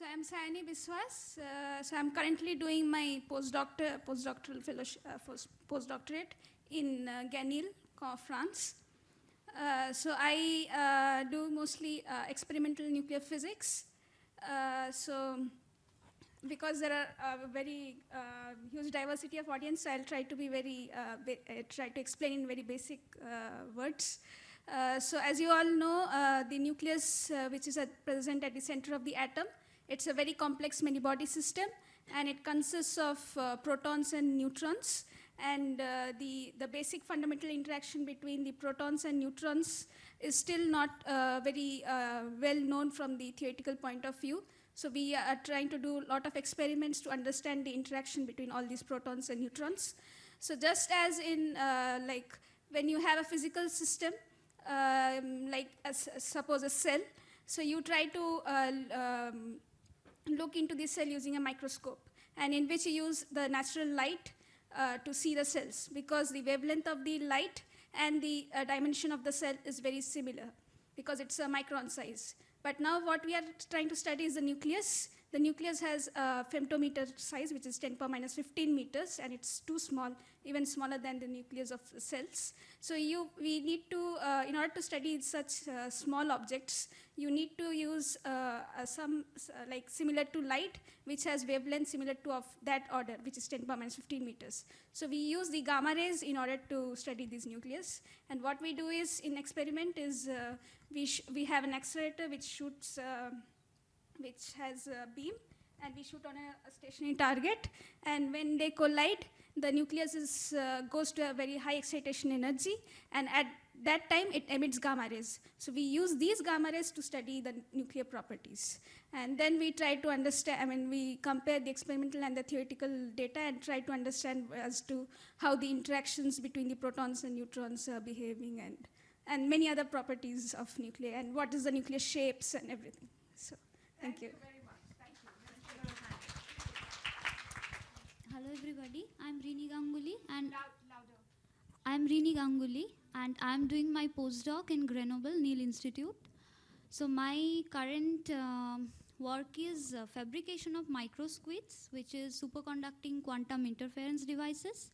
So I'm Sayani Biswas. Uh, so I'm currently doing my postdoctor, postdoctoral fellowship, uh, postdoctorate in uh, Ganil, France. Uh, so I uh, do mostly uh, experimental nuclear physics. so because there are a very huge diversity of audience, I'll try to be very, try to explain in very basic words. Uh, so as you all know, uh, the nucleus, uh, which is at present at the center of the atom, it's a very complex many-body system, and it consists of protons and neutrons. And the, the basic fundamental interaction between the protons and neutrons is still not very well known from the theoretical point of view. So we are trying to do a lot of experiments to understand the interaction between all these protons and neutrons. So just as in uh, like when you have a physical system, um, like suppose a cell. So you try to uh, um, look into the cell using a microscope, and in which you use the natural light uh, to see the cells, because the wavelength of the light and the uh, dimension of the cell is very similar, because it's a micron size. But now what we are trying to study is the nucleus, the nucleus has a femtometer size, which is 10 power minus 15 meters, and it's too small, even smaller than the nucleus of cells. So you, we need to, uh, in order to study such uh, small objects, you need to use uh, some, uh, like similar to light, which has wavelength similar to of that order, which is 10 power minus 15 meters. So we use the gamma rays in order to study this nucleus. And what we do is, in experiment, is uh, we, we have an accelerator which shoots uh, which has a beam, and we shoot on a, a stationary target. And when they collide, the nucleus is, uh, goes to a very high excitation energy, and at that time it emits gamma rays. So we use these gamma rays to study the nuclear properties. And then we try to understand, I mean, we compare the experimental and the theoretical data and try to understand as to how the interactions between the protons and neutrons are behaving and, and many other properties of nuclei and what is the nuclear shapes and everything. So. Thank, you. very much. Thank you. Hello everybody, I'm Rini Ganguly and Loud, louder. I'm Rini Ganguly and I'm doing my postdoc in Grenoble Néel Institute. So my current uh, work is uh, fabrication of microsquids, which is superconducting quantum interference devices.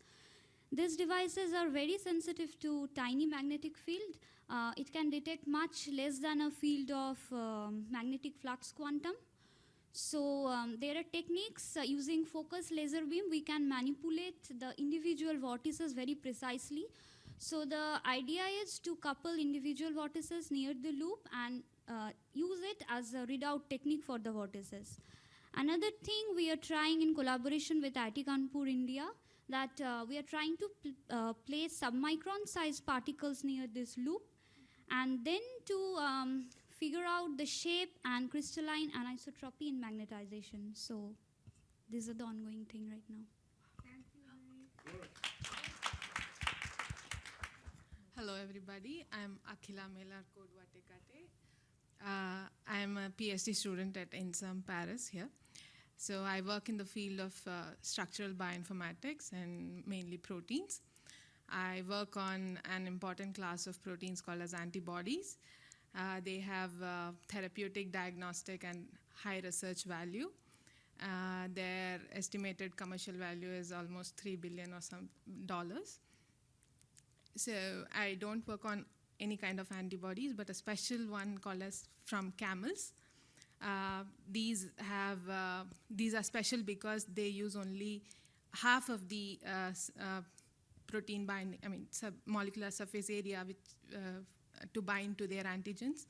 These devices are very sensitive to tiny magnetic field uh, it can detect much less than a field of uh, magnetic flux quantum. So um, there are techniques uh, using focus laser beam, we can manipulate the individual vortices very precisely. So the idea is to couple individual vortices near the loop and uh, use it as a readout technique for the vortices. Another thing we are trying in collaboration with IIT Kanpur, India, that uh, we are trying to pl uh, place submicron sized particles near this loop and then to um, figure out the shape and crystalline anisotropy in magnetization. So these are the ongoing thing right now. Hello everybody, I'm Akhila Melar Kodwatekate. Uh, I'm a PhD student at INSERM Paris here. So I work in the field of uh, structural bioinformatics and mainly proteins. I work on an important class of proteins called as antibodies. Uh, they have uh, therapeutic, diagnostic, and high research value. Uh, their estimated commercial value is almost three billion or some dollars. So I don't work on any kind of antibodies, but a special one called as from camels. Uh, these have uh, these are special because they use only half of the uh, protein binding, I mean, sub molecular surface area which, uh, to bind to their antigens.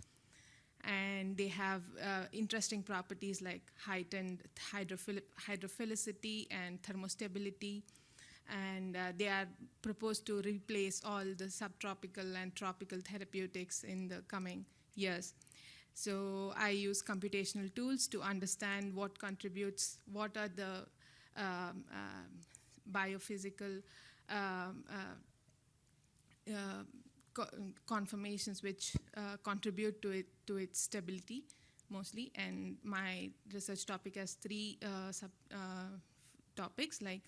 And they have uh, interesting properties like heightened hydrophil hydrophilicity and thermostability. And uh, they are proposed to replace all the subtropical and tropical therapeutics in the coming years. So I use computational tools to understand what contributes, what are the um, biophysical um, uh, Um, uh, um, co um, conformations which uh, contribute to it to its stability mostly. And my research topic has three uh, sub uh, topics like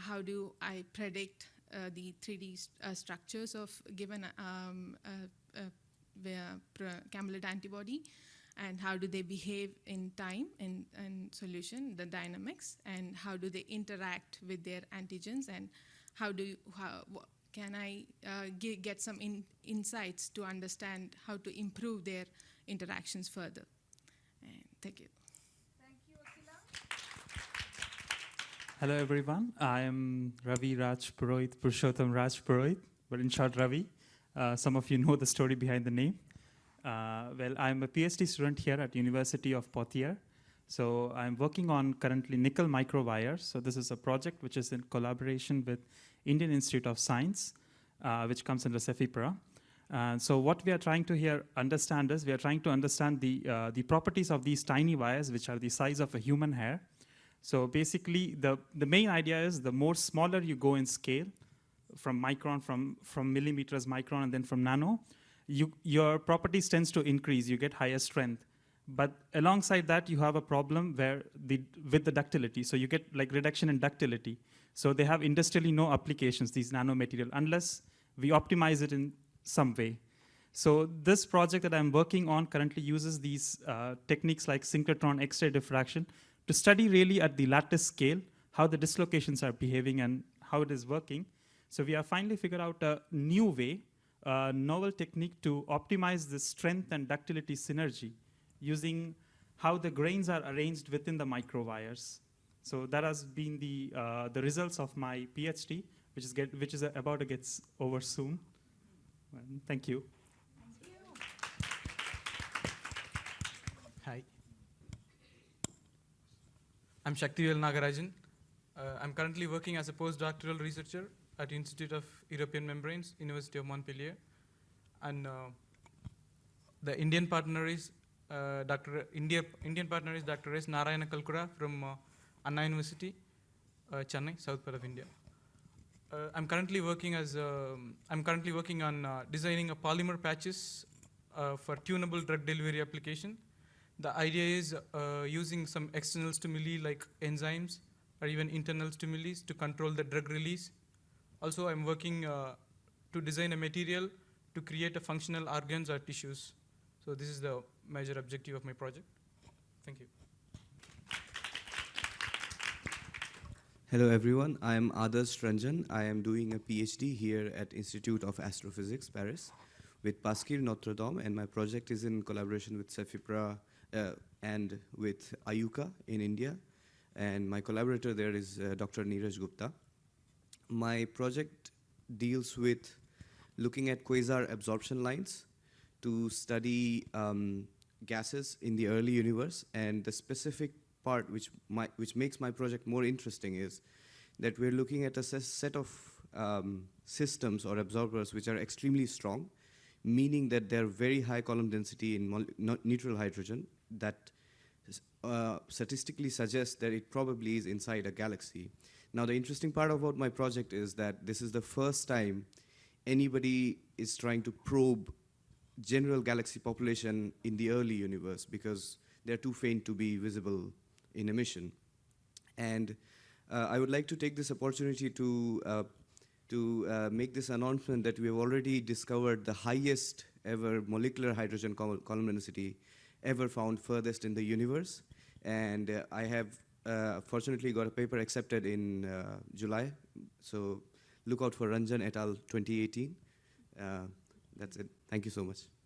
how do I predict the 3D structures of given um, camelid antibody and how do they behave in time in solution, the dynamics, and how do they interact with their antigens, and how do you, how, can I uh, get some in, insights to understand how to improve their interactions further? And thank you. Thank you, Akhila. Hello everyone, I am Ravi Raj Purohit, Purushottam Raj Purohit, but in short Ravi. Uh, some of you know the story behind the name. Uh, well, I'm a PhD student here at University of Poitiers. So I'm working on currently nickel microwires. So this is a project which is in collaboration with Indian Institute of Science, uh, which comes under CEFIPRA. Uh, so what we are trying to here understand is we are trying to understand the, uh, the properties of these tiny wires, which are the size of a human hair. So basically, the, the main idea is the more smaller you go in scale, from micron, from, from millimeters, micron, and then from nano, you, your properties tends to increase, you get higher strength. But alongside that, you have a problem where the, with the ductility. So you get like reduction in ductility. So they have industrially no applications, these nanomaterial, unless we optimize it in some way. So this project that I'm working on currently uses these uh, techniques like synchrotron X-ray diffraction to study really at the lattice scale how the dislocations are behaving and how it is working. So we have finally figured out a new way, a novel technique to optimize the strength and ductility synergy using how the grains are arranged within the microwires. So that has been the, uh, the results of my PhD, which is, get, which is about to get over soon. Well, thank you. Hi. I'm Shaktivel Nagarajan. Uh, I'm currently working as a postdoctoral researcher at Institute of European Membranes, University of Montpellier. And uh, the Indian partner is uh, Dr. India, Indian partner is Dr. S. Narayana Kalkura from uh, Anna University, uh, Chennai, south part of India. Uh, I'm currently working as um, I'm currently working on uh, designing a polymer patches for tunable drug delivery application. The idea is using some external stimuli like enzymes or even internal stimuli to control the drug release. Also, I'm working to design a material to create a functional organs or tissues. So this is the major objective of my project. Thank you. Hello everyone, I am Adarsh Ranjan. I am doing a PhD here at Institute of Astrophysics, Paris, with Pasquier Noterdaeme, and my project is in collaboration with Cefipra uh, and with IUCAA in India, and my collaborator there is uh, Dr. Neeraj Gupta. My project deals with looking at quasar absorption lines to study um, gases in the early universe, and the specific part which, my, which makes my project more interesting is that we're looking at a set of um, systems or absorbers which are extremely strong, meaning that they're very high column density in neutral hydrogen that uh, statistically suggests that it probably is inside a galaxy. Now, the interesting part about my project is that this is the first time anybody is trying to probe general galaxy population in the early universe because they're too faint to be visible in emission. And uh, I would like to take this opportunity to, uh, to uh, make this announcement that we have already discovered the highest ever molecular hydrogen col- column density ever found furthest in the universe. And uh, I have uh, fortunately got a paper accepted in uh, July. So look out for Ranjan et al. 2018. Uh, that's it. Thank you so much.